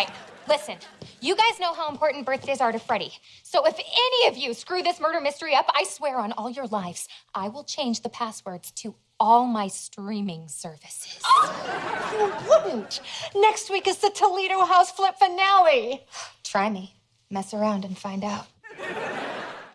right, listen. You guys know how important birthdays are to Freddie. So if any of you screw this murder mystery up, I swear on all your lives, I will change the passwords to all my streaming services. Oh, You wouldn't. Next week is the Toledo House flip finale. Try me. Mess around and find out.